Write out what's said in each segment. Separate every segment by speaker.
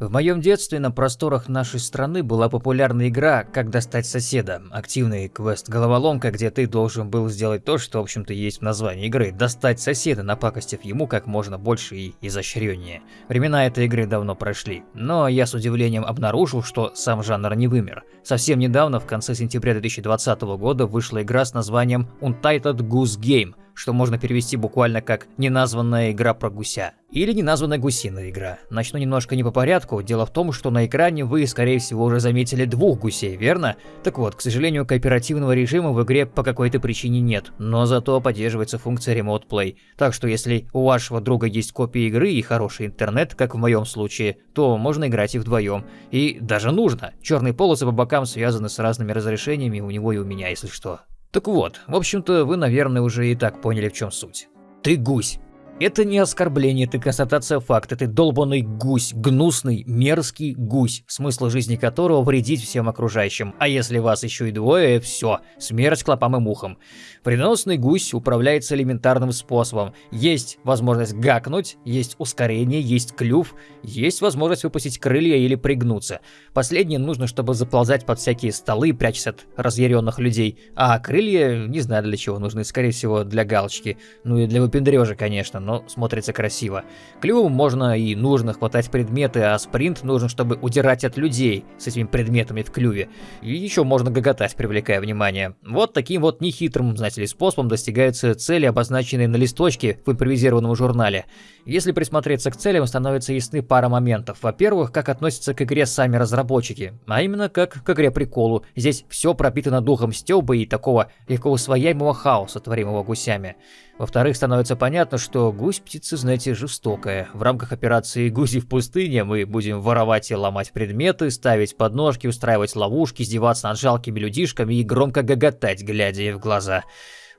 Speaker 1: В моем детстве на просторах нашей страны была популярна игра «Как достать соседа». Активный квест-головоломка, где ты должен был сделать то, что в общем-то есть в названии игры – достать соседа, напакостив ему как можно больше и изощреннее. Времена этой игры давно прошли, но я с удивлением обнаружил, что сам жанр не вымер. Совсем недавно, в конце сентября 2020 года, вышла игра с названием Untitled Goose Game – что можно перевести буквально как «неназванная игра про гуся» или «неназванная гусиная игра». Начну немножко не по порядку. Дело в том, что на экране вы, скорее всего, уже заметили двух гусей, верно? Так вот, к сожалению, кооперативного режима в игре по какой-то причине нет, но зато поддерживается функция Remote Play. Так что если у вашего друга есть копия игры и хороший интернет, как в моем случае, то можно играть и вдвоем. И даже нужно. Черные полосы по бокам связаны с разными разрешениями у него и у меня, если что. Так вот, в общем-то, вы, наверное, уже и так поняли, в чем суть. Ты гусь. Это не оскорбление, это констатация факта. Ты долбанный гусь, гнусный, мерзкий гусь, смысл жизни которого вредить всем окружающим. А если вас еще и двое, все, смерть клопам и мухам. Вредоносный гусь управляется элементарным способом. Есть возможность гакнуть, есть ускорение, есть клюв, есть возможность выпустить крылья или пригнуться. Последнее нужно, чтобы заползать под всякие столы, прячась от разъяренных людей. А крылья, не знаю для чего нужны, скорее всего для галочки. Ну и для выпендрежа, конечно, но смотрится красиво. Клювом можно и нужно хватать предметы, а спринт нужен, чтобы удирать от людей с этими предметами в клюве. И еще можно гоготать, привлекая внимание. Вот таким вот нехитрым, знаете ли, способом достигаются цели, обозначенные на листочке в импровизированном журнале. Если присмотреться к целям, становится ясны пара моментов. Во-первых, как относятся к игре сами разработчики, а именно как к игре приколу. Здесь все пропитано духом стёба и такого легко усвояемого хаоса, творимого гусями. Во-вторых, становится понятно, что гусь птица, знаете, жестокая. В рамках операции «Гуси в пустыне» мы будем воровать и ломать предметы, ставить подножки, устраивать ловушки, издеваться над жалкими людишками и громко гоготать, глядя ей в глаза.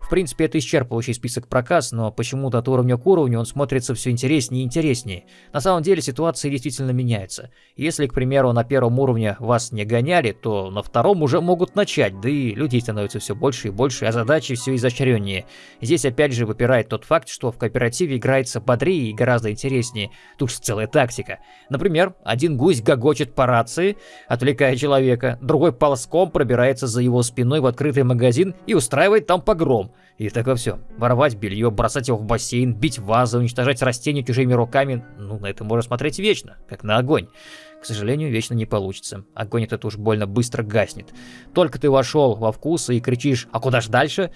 Speaker 1: В принципе, это исчерпывающий список проказ, но почему-то от уровня к уровню он смотрится все интереснее и интереснее. На самом деле ситуация действительно меняется. Если, к примеру, на первом уровне вас не гоняли, то на втором уже могут начать, да и людей становится все больше и больше, а задачи все изощреннее. Здесь опять же выпирает тот факт, что в кооперативе играется бодрее и гораздо интереснее. Тут же целая тактика. Например, один гусь гогочет по рации, отвлекая человека, другой ползком пробирается за его спиной в открытый магазин и устраивает там погром. И так во все. Воровать белье, бросать его в бассейн, бить вазы, уничтожать растения чужими руками. Ну, на это можно смотреть вечно, как на огонь. К сожалению, вечно не получится. Огонь этот уж больно быстро гаснет. Только ты вошел во вкус и кричишь «А куда ж дальше?»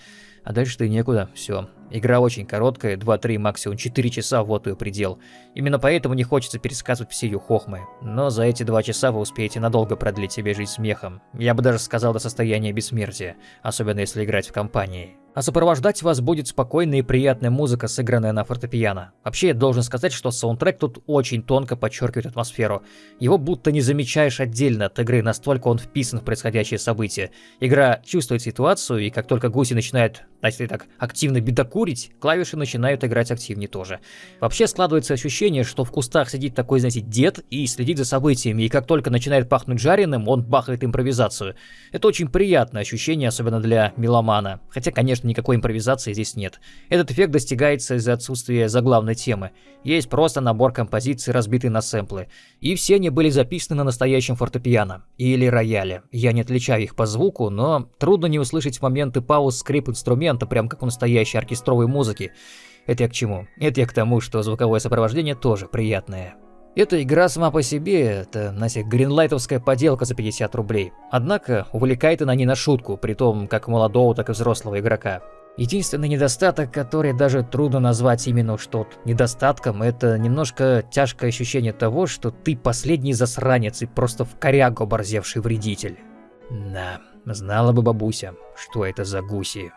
Speaker 1: А дальше ты некуда, все. Игра очень короткая, 2-3, максимум 4 часа, вот ее предел. Именно поэтому не хочется пересказывать все ее хохмы. Но за эти 2 часа вы успеете надолго продлить себе жизнь смехом. Я бы даже сказал до состояния бессмертия, особенно если играть в компании а сопровождать вас будет спокойная и приятная музыка, сыгранная на фортепиано. Вообще, я должен сказать, что саундтрек тут очень тонко подчеркивает атмосферу. Его будто не замечаешь отдельно от игры, настолько он вписан в происходящее событие. Игра чувствует ситуацию, и как только гуси начинают, если так, активно бедокурить, клавиши начинают играть активнее тоже. Вообще складывается ощущение, что в кустах сидит такой, знаете, дед и следит за событиями, и как только начинает пахнуть жареным, он бахает импровизацию. Это очень приятное ощущение, особенно для меломана. Хотя, конечно, никакой импровизации здесь нет. Этот эффект достигается из-за отсутствия заглавной темы. Есть просто набор композиций, разбитый на сэмплы. И все они были записаны на настоящем фортепиано. Или рояле. Я не отличаю их по звуку, но трудно не услышать в моменты пауз скрип инструмента, прям как у настоящей оркестровой музыки. Это я к чему? Это я к тому, что звуковое сопровождение тоже приятное. Эта игра сама по себе, это, знаете, гринлайтовская поделка за 50 рублей. Однако, увлекает она не на шутку, при том как молодого, так и взрослого игрока. Единственный недостаток, который даже трудно назвать именно что недостатком, это немножко тяжкое ощущение того, что ты последний засранец и просто в корягу оборзевший вредитель. Да, знала бы бабуся, что это за гуси.